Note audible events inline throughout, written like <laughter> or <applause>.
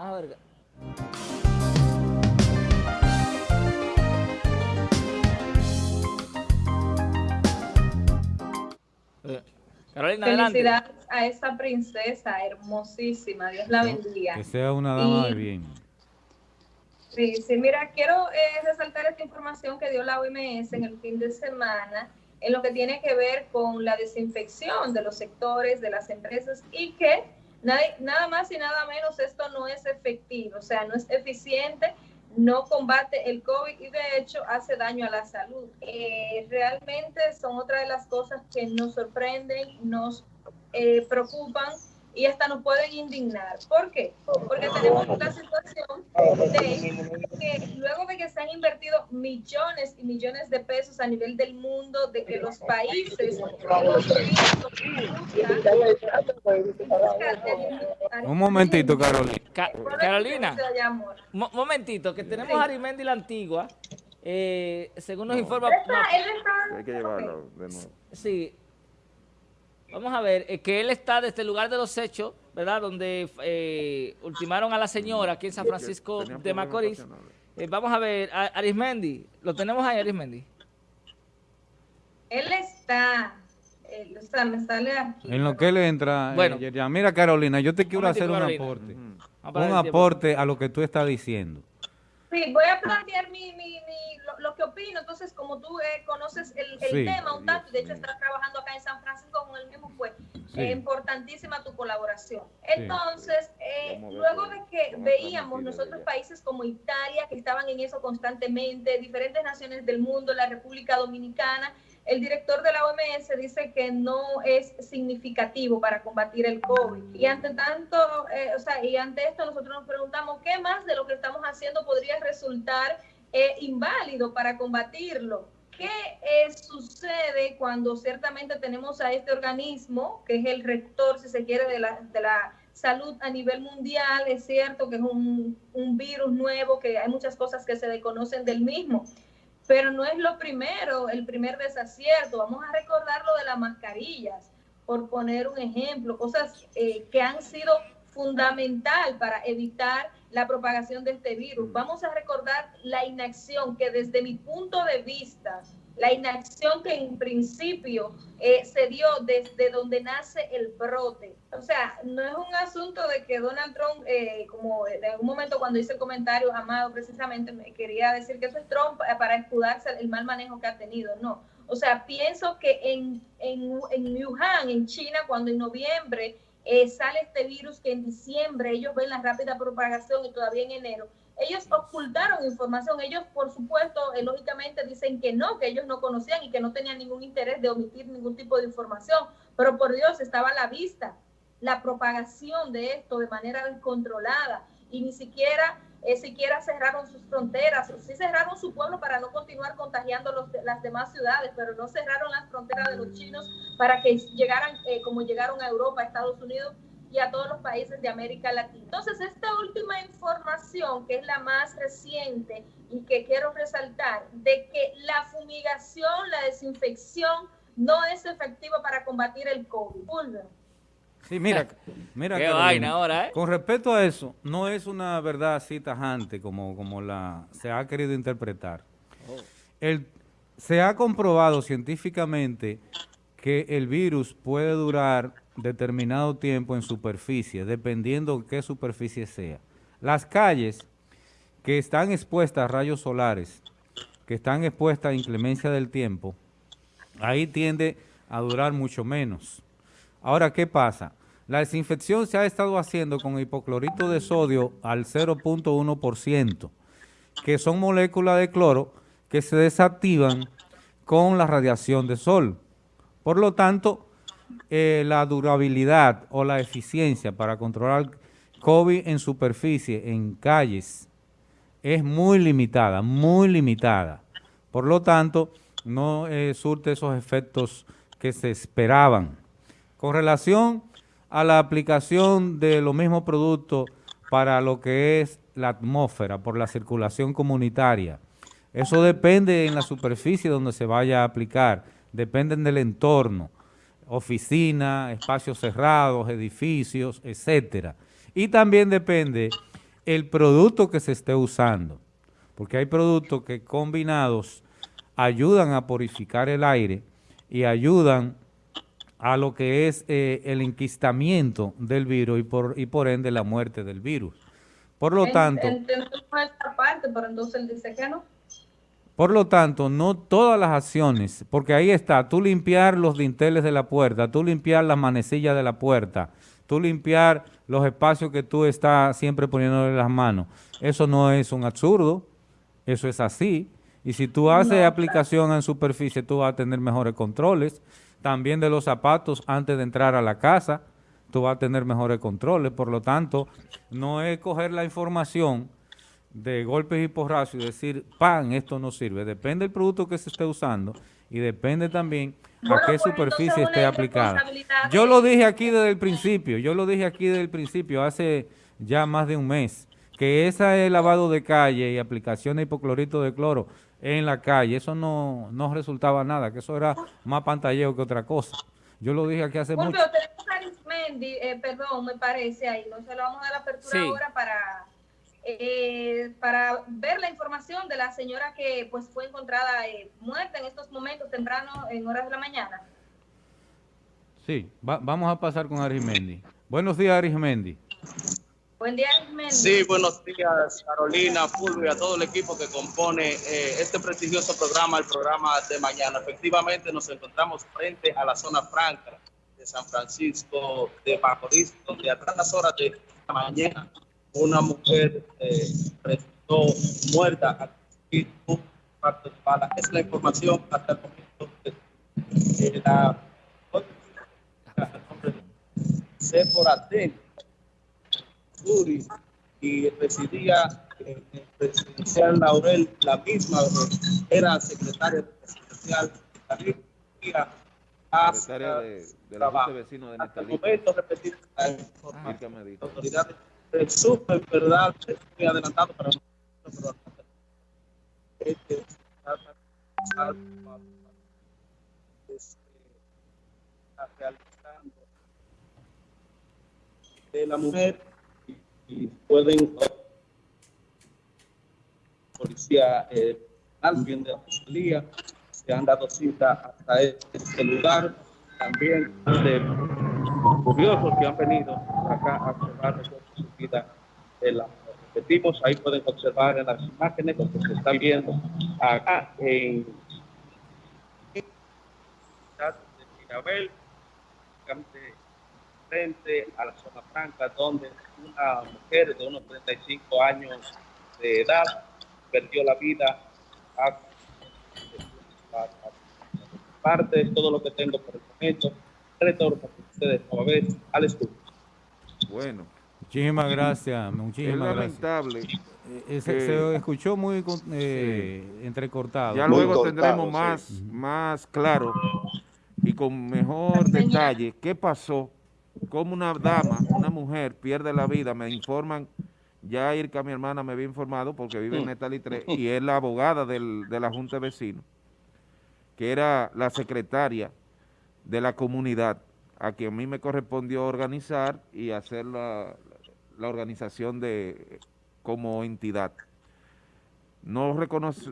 A ver. Eh, adelante. Felicidades a esa princesa hermosísima, Dios la bendiga. Que sea una dama Y- de bien. Sí, sí, mira, quiero eh, resaltar esta información que dio la OMS en el fin de semana en lo que tiene que ver con la desinfección de los sectores, de las empresas y que nada, más y nada menos esto no es efectivo, o sea, no es eficiente, no combate el COVID y de hecho hace daño a la salud. Eh, realmente son otra de las cosas que nos sorprenden, nos eh, preocupan y hasta nos pueden indignar. ¿Por qué? Porque tenemos la situación de que luego de que se han invertido millones y millones de pesos a nivel del mundo, de que los países Un momentito, Carolina. Ca- Carolina, mo- momentito, que tenemos a Arimendi la Antigua. eh, según nos informa... Él está- no, él está- Hay que llevarlo de nuevo. Sí. Vamos a ver, eh, que él está desde el lugar de los hechos, ¿verdad? Donde eh, ultimaron a la señora aquí en San Francisco de Macorís. Eh, vamos a ver, a- Arismendi, lo tenemos ahí, Arismendi. Él está, él, o sea, me sale aquí. En lo que él entra, Bueno. bueno. ya, mira Carolina, yo te quiero hacer un aporte. Un aporte a lo que tú estás diciendo. Sí, voy a plantear mi, mi, mi- lo, lo que opino. Entonces, como tú eh, conoces el, el Sí. tema un tanto, y de hecho estás trabajando acá en San Francisco con el mismo, pues Sí. eh, importantísima tu colaboración. Entonces, eh, luego de que veíamos nosotros países como Italia, que estaban en eso constantemente, diferentes naciones del mundo, la República Dominicana, el director de la OMS dice que no es significativo para combatir el COVID. Y ante tanto, eh, o sea, y ante esto nosotros nos preguntamos qué más de lo que estamos haciendo podría resultar eh, inválido para combatirlo. ¿Qué eh, sucede cuando ciertamente tenemos a este organismo, que es el rector, si se quiere, de la, de la salud a nivel mundial? Es cierto que es un, un virus nuevo, que hay muchas cosas que se desconocen del mismo pero no es lo primero, el primer desacierto. Vamos a recordar lo de las mascarillas, por poner un ejemplo, cosas eh, que han sido fundamental para evitar la propagación de este virus. Vamos a recordar la inacción que desde mi punto de vista, la inacción que en principio eh, se dio desde donde nace el brote. O sea, no es un asunto de que Donald Trump, eh, como en algún momento cuando hice el comentario, Amado, precisamente me quería decir que eso es Trump eh, para escudarse el mal manejo que ha tenido. No. O sea, pienso que en, en, en Wuhan, en China, cuando en noviembre eh, sale este virus, que en diciembre ellos ven la rápida propagación y todavía en enero, ellos ocultaron información. Ellos, por supuesto, eh, lógicamente dicen que no, que ellos no conocían y que no tenían ningún interés de omitir ningún tipo de información. Pero por Dios, estaba a la vista la propagación de esto de manera descontrolada y ni siquiera, eh, siquiera cerraron sus fronteras. Sí cerraron su pueblo para no continuar contagiando los, las demás ciudades, pero no cerraron las fronteras de los chinos para que llegaran eh, como llegaron a Europa, a Estados Unidos y a todos los países de América Latina. Entonces, esta última información, que es la más reciente y que quiero resaltar, de que la fumigación, la desinfección no es efectiva para combatir el COVID. Sí, mira, <laughs> mira. Qué Carolina, vaina ahora, ¿eh? Con respecto a eso, no es una verdad así tajante como, como la se ha querido interpretar. El, se ha comprobado científicamente que el virus puede durar determinado tiempo en superficie, dependiendo qué superficie sea. Las calles que están expuestas a rayos solares, que están expuestas a inclemencia del tiempo, ahí tiende a durar mucho menos. Ahora, ¿qué pasa? La desinfección se ha estado haciendo con hipoclorito de sodio al 0.1%, que son moléculas de cloro que se desactivan con la radiación de sol. Por lo tanto, eh, la durabilidad o la eficiencia para controlar COVID en superficie, en calles, es muy limitada, muy limitada. Por lo tanto, no eh, surte esos efectos que se esperaban. Con relación a la aplicación de los mismos productos para lo que es la atmósfera, por la circulación comunitaria, eso depende en la superficie donde se vaya a aplicar, dependen del entorno, oficina, espacios cerrados, edificios, etcétera. Y también depende el producto que se esté usando, porque hay productos que combinados ayudan a purificar el aire y ayudan a lo que es eh, el enquistamiento del virus y por, y por ende la muerte del virus. Por lo tanto... parte, pero entonces él dice que no. Por lo tanto, no todas las acciones, porque ahí está, tú limpiar los dinteles de la puerta, tú limpiar las manecillas de la puerta, tú limpiar los espacios que tú estás siempre poniéndole las manos. Eso no es un absurdo, eso es así. Y si tú haces aplicación en superficie, tú vas a tener mejores controles. También de los zapatos antes de entrar a la casa, tú vas a tener mejores controles. Por lo tanto, no es coger la información de golpes y porrazos y decir, pan, esto no sirve. Depende del producto que se esté usando y depende también a qué pues, superficie esté aplicada. Yo lo dije aquí desde el principio, yo lo dije aquí desde el principio, hace ya más de un mes, que ese lavado de calle y aplicación de hipoclorito de cloro en la calle, eso no, no resultaba nada, que eso era más pantalleo que otra cosa. Yo lo dije aquí hace mucho. tenemos a Arismendi, eh, perdón, me parece ahí, no se lo vamos a dar la apertura ahora para eh, para ver la información de la señora que pues fue encontrada eh, muerta en estos momentos tempranos en horas de la mañana. Sí, vamos a pasar con Arismendi. Buenos días, Arismendi. Buen día, Arismendi. Sí, buenos días, Carolina, Fulvio y a todo el equipo que compone eh, este prestigioso programa, el programa de mañana. Efectivamente, nos encontramos frente a la zona franca de San Francisco de Macorís, donde a tantas horas de la mañana una mujer eh, resultó muerta a parte de bala. Es la información hasta el momento de la Sephora Y residía en el presidencial Laurel, la misma era secretaria presidencial secretaria de, de la Junta de Vecinos de momento, repetir, la es súper verdad, estoy adelantado para nosotros, este, realizando de la mujer y, pueden policía eh, de la fiscalía se han dado cita hasta este lugar también de curiosos que han venido acá a observar de la repetimos, ahí pueden observar en las imágenes lo que se está viendo acá en de frente a la zona franca, donde una mujer de unos 35 años de edad perdió la vida. A, parte es todo lo que tengo por el momento. Retorno con ustedes a vez al estudio. Bueno, Muchísimas gracias, muchísimas es lamentable. Eh, se, escuchó muy eh, entrecortado. Ya luego tendremos más, más claro y con mejor detalle qué pasó, cómo una dama, una mujer pierde la vida, me informan, ya Irka, mi hermana, me había informado porque vive en Netali 3 <laughs> y es la abogada del, de la Junta de Vecinos, que era la secretaria de la comunidad, a quien a mí me correspondió organizar y hacer la, la organización de como entidad. No,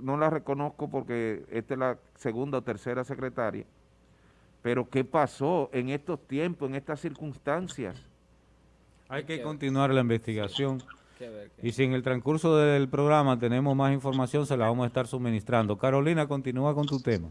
no la reconozco porque esta es la segunda o tercera secretaria, pero ¿qué pasó en estos tiempos, en estas circunstancias? Hay que continuar la investigación. Y si en el transcurso del programa tenemos más información, se la vamos a estar suministrando. Carolina, continúa con tu tema.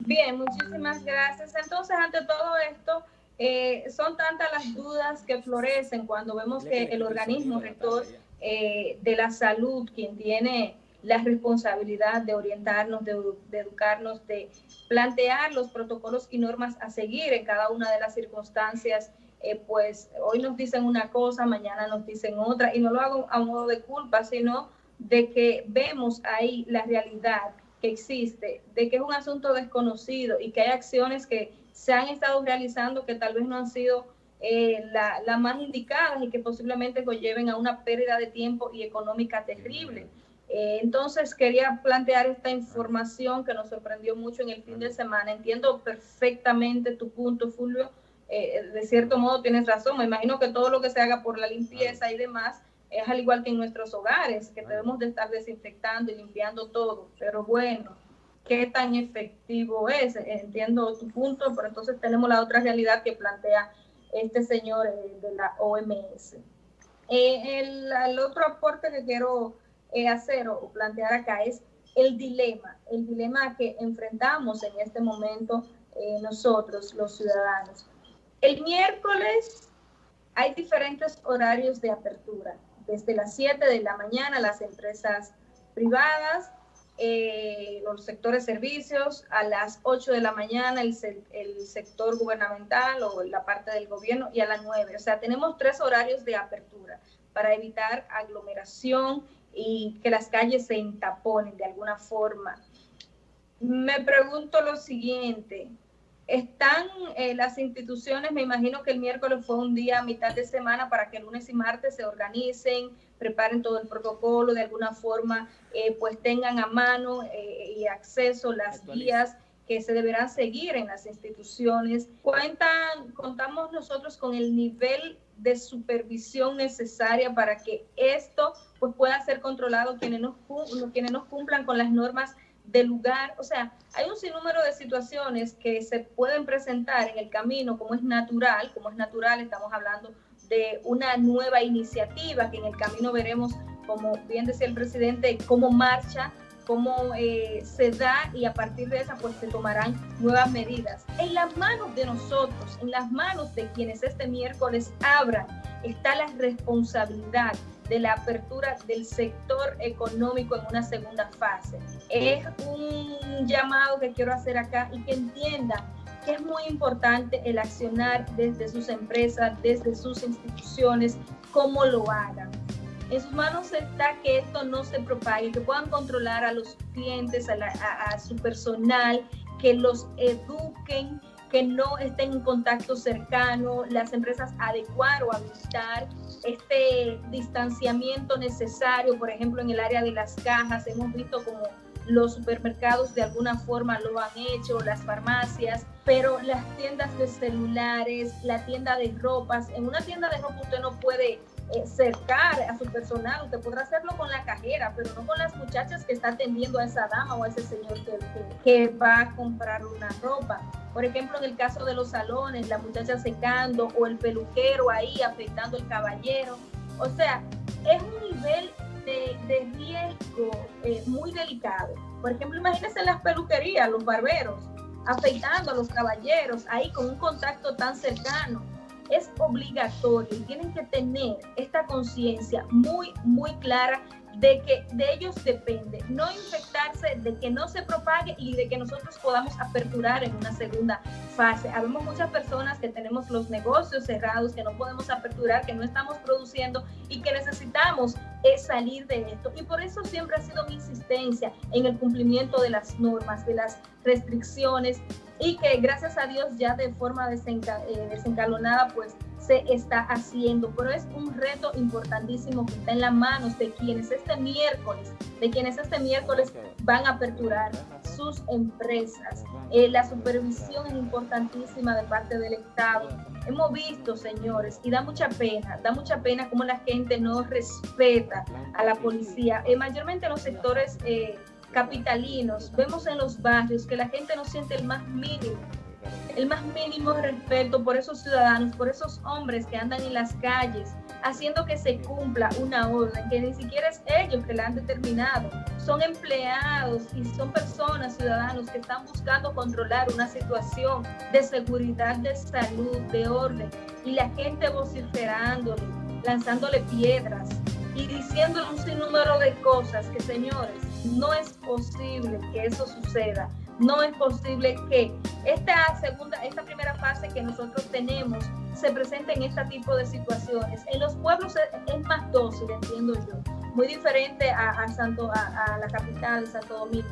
Bien, muchísimas gracias. Entonces, ante todo esto, eh, son tantas las dudas que florecen cuando vemos que el organismo rector eh, de la salud, quien tiene la responsabilidad de orientarnos, de, educarnos, de plantear los protocolos y normas a seguir en cada una de las circunstancias, eh, pues hoy nos dicen una cosa, mañana nos dicen otra, y no lo hago a modo de culpa, sino de que vemos ahí la realidad que existe, de que es un asunto desconocido y que hay acciones que se han estado realizando que tal vez no han sido eh, las la más indicadas y que posiblemente lleven a una pérdida de tiempo y económica terrible. Eh, entonces quería plantear esta información que nos sorprendió mucho en el fin de semana. Entiendo perfectamente tu punto, Fulvio. Eh, de cierto modo tienes razón. Me imagino que todo lo que se haga por la limpieza y demás es al igual que en nuestros hogares, que debemos de estar desinfectando y limpiando todo, pero bueno, ¿qué tan efectivo es? Entiendo tu punto, pero entonces tenemos la otra realidad que plantea este señor eh, de la OMS. Eh, el, otro aporte que quiero hacer o plantear acá es el dilema, el dilema que enfrentamos en este momento nosotros, los ciudadanos. El miércoles hay diferentes horarios de apertura desde las 7 de la mañana las empresas privadas, eh, los sectores servicios, a las 8 de la mañana el, el, sector gubernamental o la parte del gobierno y a las 9. O sea, tenemos tres horarios de apertura para evitar aglomeración y que las calles se entaponen de alguna forma. Me pregunto lo siguiente, están eh, las instituciones, me imagino que el miércoles fue un día a mitad de semana para que el lunes y martes se organicen, preparen todo el protocolo, de alguna forma eh, pues tengan a mano eh, y acceso las guías que se deberán seguir en las instituciones. Cuentan, contamos nosotros con el nivel de supervisión necesaria para que esto pues pueda ser controlado quienes nos, quienes nos cumplan con las normas de lugar, o sea, hay un sinnúmero de situaciones que se pueden presentar en el camino como es natural, como es natural, estamos hablando de una nueva iniciativa que en el camino veremos, como bien decía el presidente, cómo marcha, cómo eh, se da y a partir de esa pues se tomarán nuevas medidas. En las manos de nosotros, en las manos de quienes este miércoles abran, está la responsabilidad de la apertura del sector económico en una segunda fase. Es un llamado que quiero hacer acá y que entienda que es muy importante el accionar desde sus empresas, desde sus instituciones, cómo lo hagan. En sus manos está que esto no se propague, que puedan controlar a los clientes, a, su personal, que los eduquen, que no estén en contacto cercano, las empresas adecuar o ajustar este distanciamiento necesario, por ejemplo, en el área de las cajas, hemos visto como los supermercados de alguna forma lo han hecho, las farmacias, pero las tiendas de celulares, la tienda de ropas, en una tienda de ropa usted no puede eh, cercar a su personal, usted podrá hacerlo con la cajera, pero no con las muchachas que está atendiendo a esa dama o a ese señor que, que, va a comprar una ropa. Por ejemplo, en el caso de los salones, la muchacha secando o el peluquero ahí afectando al caballero. O sea, es un nivel de, de riesgo eh, muy delicado. Por ejemplo, imagínense en las peluquerías, los barberos, afeitando a los caballeros ahí con un contacto tan cercano es obligatorio y tienen que tener esta conciencia muy, muy clara de que de ellos depende no infectarse, de que no se propague y de que nosotros podamos aperturar en una segunda fase. Habemos muchas personas que tenemos los negocios cerrados, que no podemos aperturar, que no estamos produciendo y que necesitamos es salir de esto. Y por eso siempre ha sido mi insistencia en el cumplimiento de las normas, de las restricciones y que gracias a Dios ya de forma desenca, eh, desencalonada pues se está haciendo, pero es un reto importantísimo que está en las manos de quienes este miércoles, de quienes este miércoles van a aperturar sus empresas. Eh, la supervisión es importantísima de parte del Estado. Hemos visto, señores, y da mucha pena, da mucha pena cómo la gente no respeta a la policía, eh, mayormente en los sectores capitalinos, vemos en los barrios que la gente no siente el más mínimo, el más mínimo respeto por esos ciudadanos, por esos hombres que andan en las calles, haciendo que se cumpla una orden que ni siquiera es ellos que la han determinado. Son empleados y son personas, ciudadanos, que están buscando controlar una situación de seguridad, de salud, de orden, y la gente vociferándole, lanzándole piedras y diciéndole un sinnúmero de cosas que, señores, no es posible que eso suceda. No es posible que esta segunda, esta primera fase que nosotros tenemos se presente en este tipo de situaciones. En los pueblos es, más dócil, entiendo yo, muy diferente a, Santo, a, la capital, Santo Domingo,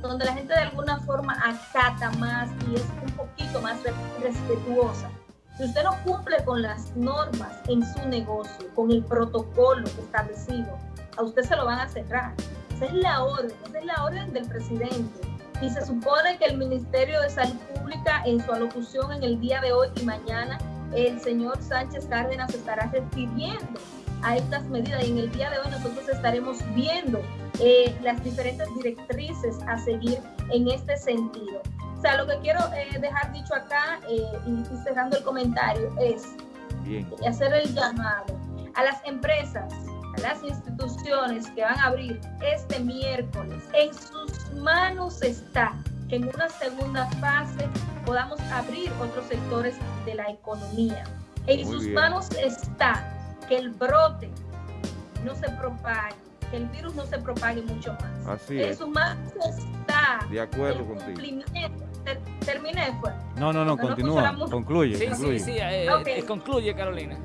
donde la gente de alguna forma acata más y es un poquito más respetuosa. Si usted no cumple con las normas en su negocio, con el protocolo establecido, a usted se lo van a cerrar. Esa es la orden, esa es la orden del presidente. Y se supone que el Ministerio de Salud Pública, en su alocución en el día de hoy y mañana, el señor Sánchez Cárdenas estará refiriendo a estas medidas y en el día de hoy nosotros estaremos viendo eh, las diferentes directrices a seguir en este sentido. O sea, lo que quiero eh, dejar dicho acá eh, y, cerrando el comentario es hacer el llamado a las empresas, las instituciones que van a abrir este miércoles. En sus manos está que en una segunda fase podamos abrir otros sectores de la economía. En sus manos está que el brote no se propague, que el virus no se propague mucho más. Así en es. sus manos está de acuerdo el contigo. cumplimiento. Terminé, fue. No, no, no, continúa, concluye. Sí, concluye. sí, sí, eh, Okay. eh, concluye Carolina.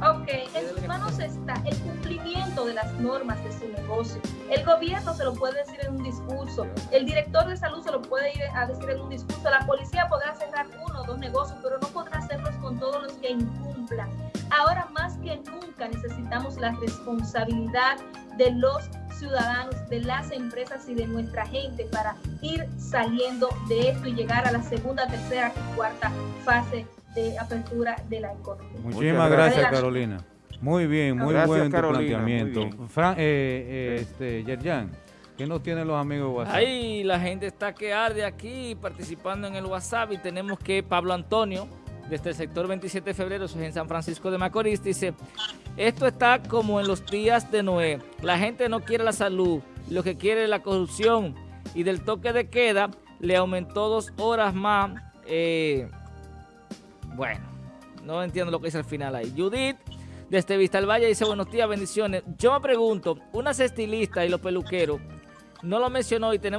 Ok, en sus manos está el cumplimiento de las normas de su negocio. El gobierno se lo puede decir en un discurso, el director de salud se lo puede ir a decir en un discurso, la policía podrá cerrar uno o dos negocios, pero no podrá hacerlos con todos los que incumplan. Ahora más que nunca necesitamos la responsabilidad de los ciudadanos, de las empresas y de nuestra gente para ir saliendo de esto y llegar a la segunda, tercera y cuarta fase de apertura de la economía. Muchísimas gracias. Carolina. Muy bien, muy Gracias, buen Carolina, muy planteamiento. bien. Fran, eh, eh, este, Yerjan, ¿qué nos tienen los amigos de WhatsApp? Ahí la gente está que arde aquí participando en el WhatsApp y tenemos que Pablo Antonio, desde el sector 27 de febrero, eso es en San Francisco de Macorís, dice, esto está como en los días de Noé, la gente no quiere la salud, lo que quiere es la corrupción y del toque de queda le aumentó dos horas más, eh, bueno, no entiendo lo que dice al final ahí. Judith, desde Vista del Valle, dice, buenos días, bendiciones. Yo me pregunto, unas estilistas y los peluqueros, no lo mencionó y tenemos